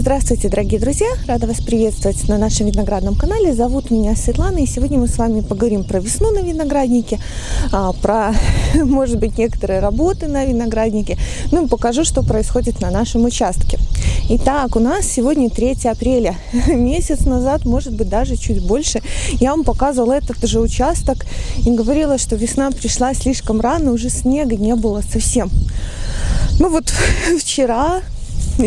Здравствуйте, дорогие друзья! Рада вас приветствовать на нашем виноградном канале. Зовут меня Светлана, и сегодня мы с вами поговорим про весну на винограднике, а, про, может быть, некоторые работы на винограднике, ну и покажу, что происходит на нашем участке. Итак, у нас сегодня 3 апреля. Месяц назад, может быть, даже чуть больше, я вам показывала этот же участок и говорила, что весна пришла слишком рано, уже снега не было совсем. Ну вот вчера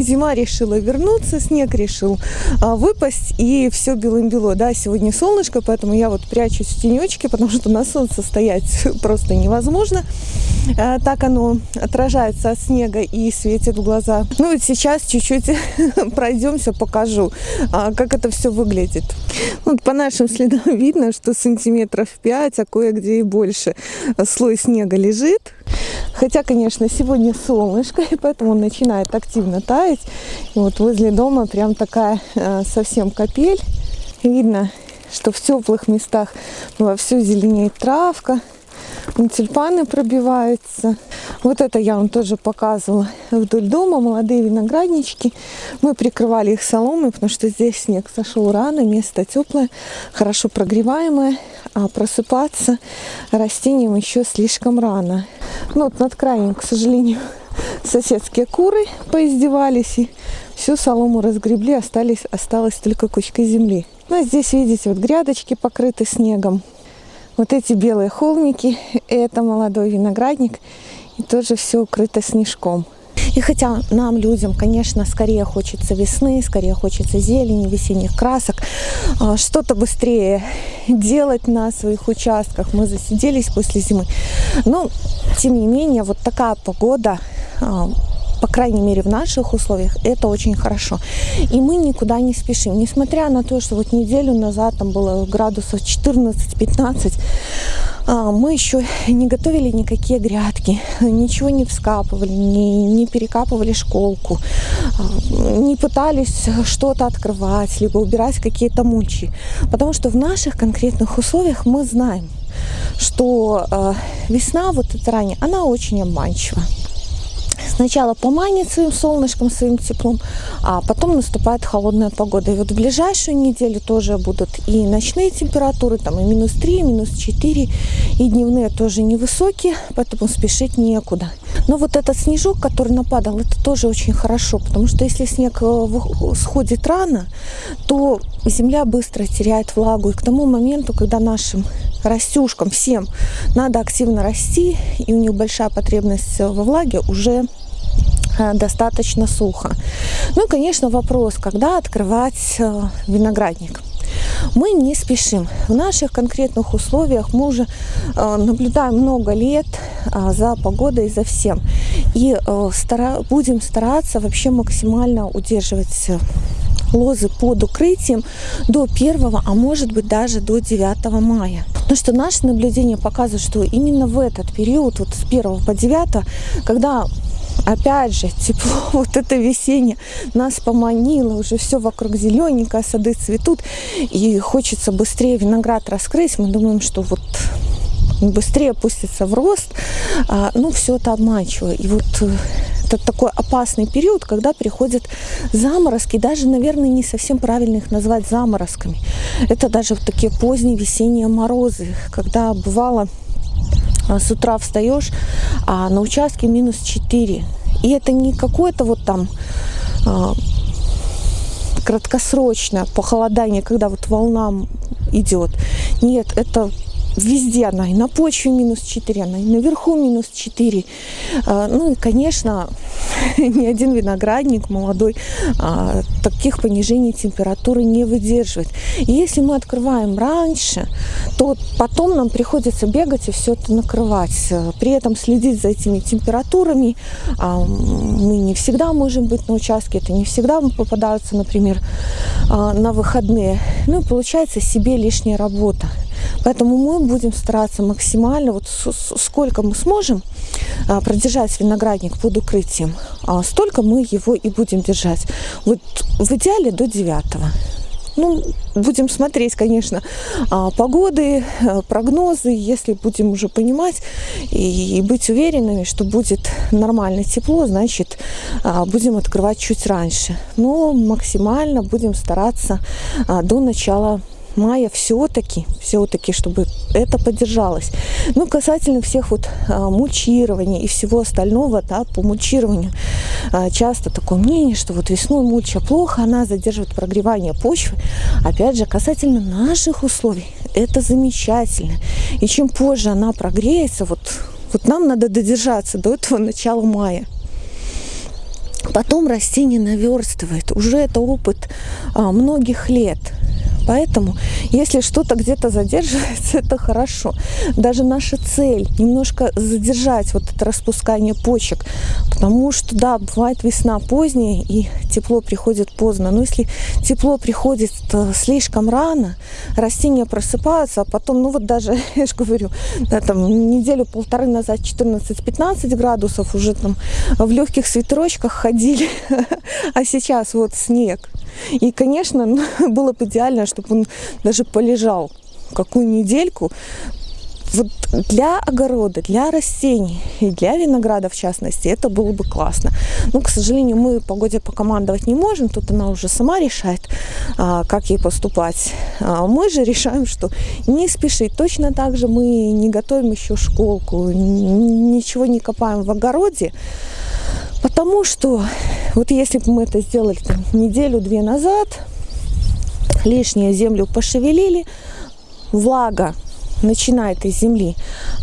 зима решила вернуться, снег решил а, выпасть, и все белым-бело. Да, сегодня солнышко, поэтому я вот прячусь в тенечке, потому что на солнце стоять просто невозможно. А, так оно отражается от снега и светит в глаза. Ну вот сейчас чуть-чуть пройдемся, покажу, а, как это все выглядит. Вот по нашим следам видно, что сантиметров 5, а кое-где и больше слой снега лежит. Хотя, конечно, сегодня солнышко, и поэтому начинает активно таять. И вот возле дома прям такая э, совсем капель. Видно, что в теплых местах вовсю зеленеет травка, тюльпаны пробиваются. Вот это я вам тоже показывала вдоль дома, молодые винограднички. Мы прикрывали их соломой, потому что здесь снег сошел рано, место теплое, хорошо прогреваемое, а просыпаться растениям еще слишком рано. Ну вот над краем, к сожалению, соседские куры поиздевались и всю солому разгребли, остались, осталась только кучка земли. Ну, а здесь, видите, вот грядочки покрыты снегом. Вот эти белые холмики, это молодой виноградник, и тоже все укрыто снежком. И хотя нам, людям, конечно, скорее хочется весны, скорее хочется зелени, весенних красок, а, что-то быстрее делать на своих участках. Мы засиделись после зимы. Но, тем не менее, вот такая погода а, по крайней мере в наших условиях, это очень хорошо. И мы никуда не спешим. Несмотря на то, что вот неделю назад там было градусов 14-15, а, мы еще не готовили никакие грядки, ничего не вскапывали, не, не перекапывали школку, а, не пытались что-то открывать, либо убирать какие-то мульчи. Потому что в наших конкретных условиях мы знаем, что э, весна вот эта ранее, она очень обманчива сначала поманит своим солнышком, своим теплом, а потом наступает холодная погода. И вот в ближайшую неделю тоже будут и ночные температуры, там и минус 3, и минус 4, и дневные тоже невысокие, поэтому спешить некуда. Но вот этот снежок, который нападал, это тоже очень хорошо, потому что если снег э, сходит рано, то земля быстро теряет влагу. И к тому моменту, когда нашим растюшкам всем надо активно расти, и у них большая потребность во влаге, уже Э, достаточно сухо. Ну и, конечно, вопрос, когда открывать э, виноградник. Мы не спешим. В наших конкретных условиях мы уже э, наблюдаем много лет за погодой, за всем. И будем стараться вообще максимально удерживать лозы под укрытием до 1, а может быть даже до 9 мая. Потому что наши наблюдения показывают, что именно в этот период, вот с 1 по 9, когда опять же, тепло, вот это весеннее нас поманило, уже все вокруг зелененькое, сады цветут, и хочется быстрее виноград раскрыть. Мы думаем, что вот быстрее опустится в рост, а, ну, все это обманчиво. И вот э, это такой опасный период, когда приходят заморозки, даже, наверное, не совсем правильно их назвать заморозками. Это даже вот такие поздние весенние морозы, когда бывало с утра встаешь, а на участке минус 4. И это не какое-то вот там а, краткосрочное похолодание, когда вот волна идет. Нет, это везде она, и на почве минус 4, она и наверху минус 4. А, ну и, конечно, ни один виноградник молодой а, таких понижений температуры не выдерживает. И если мы открываем раньше, то потом нам приходится бегать и все это накрывать. При этом следить за этими температурами а, мы не всегда можем быть на участке, это не всегда попадаются, например, на выходные. Ну и получается себе лишняя работа. Поэтому мы будем стараться максимально, вот сколько мы сможем а, продержать виноградник под укрытием, а столько мы его и будем держать. Вот в идеале до 9. Ну, будем смотреть, конечно, а, погоды, э, прогнозы, если будем уже понимать и быть уверенными, что будет нормально тепло, значит, будем открывать чуть раньше. Но максимально будем стараться до начала мая все-таки, все-таки, чтобы это поддержалось. Ну, касательно всех вот а, мульчирования и всего остального, да, по мульчированию а, часто такое мнение, что вот весной мульча плохо, она задерживает прогревание почвы. Опять же, касательно наших условий, это замечательно. И чем позже она прогреется, вот, вот нам надо додержаться до этого начала мая. Потом растение наверстывает. Уже это опыт а, многих лет. Поэтому, если что-то где-то задерживается, это хорошо. Даже наша цель немножко задержать вот это распускание почек, потому что, да, бывает весна поздняя и тепло приходит поздно. Но если тепло приходит слишком рано, растения просыпаются, а потом, ну вот даже, я же говорю, да, там неделю-полторы назад 14-15 градусов уже там в легких свитерочках ходили, а сейчас вот снег. И, конечно, было бы идеально, чтобы он даже полежал какую недельку. Вот для огорода, для растений и для винограда в частности, это было бы классно. Но, к сожалению, мы погоде покомандовать не можем, тут она уже сама решает, а, как ей поступать. А мы же решаем, что не спешить. Точно так же мы не готовим еще школку, ничего не копаем в огороде, Потому что вот если бы мы это сделали неделю-две назад, лишнюю землю пошевелили, влага начинает из земли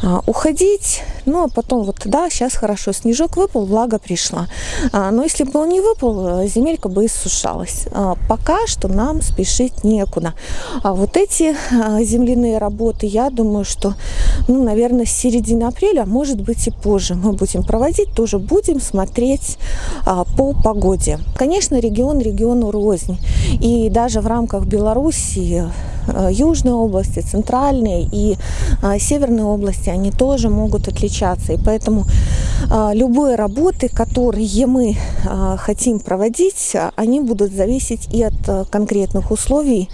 а, уходить. Ну, а потом вот, да, сейчас хорошо, снежок выпал, влага пришла. А, но если бы он не выпал, земелька бы иссушалась. А, пока что нам спешить некуда. А вот эти а, земляные работы, я думаю, что, ну, наверное, с середины апреля, может быть и позже мы будем проводить, тоже будем смотреть а, по погоде. Конечно, регион региону рознь. И даже в рамках Белоруссии Э, южные области, центральные и э, северные области, они тоже могут отличаться. И поэтому э, любые работы, которые мы хотим проводить, они будут зависеть и от конкретных условий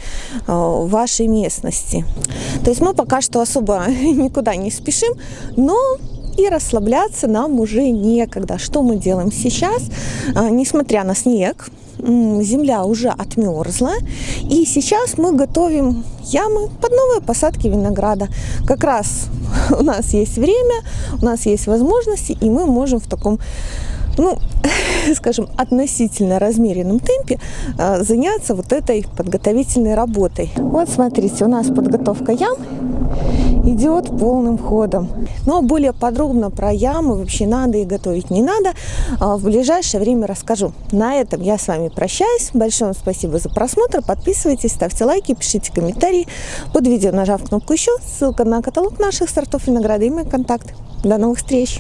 вашей местности. То есть мы пока что особо никуда не спешим, но и расслабляться нам уже некогда. Что мы делаем сейчас? Несмотря на снег, земля уже отмерзла. И сейчас мы готовим ямы под новые посадки винограда. Как раз у нас есть время, у нас есть возможности, и мы можем в таком ну, скажем, относительно размеренном темпе а, заняться вот этой подготовительной работой. Вот смотрите, у нас подготовка ям идет полным ходом. Но более подробно про ямы вообще надо и готовить не надо. А, в ближайшее время расскажу. На этом я с вами прощаюсь. Большое вам спасибо за просмотр. Подписывайтесь, ставьте лайки, пишите комментарии. Под видео нажав кнопку еще, ссылка на каталог наших сортов винограда и мои контакты. До новых встреч!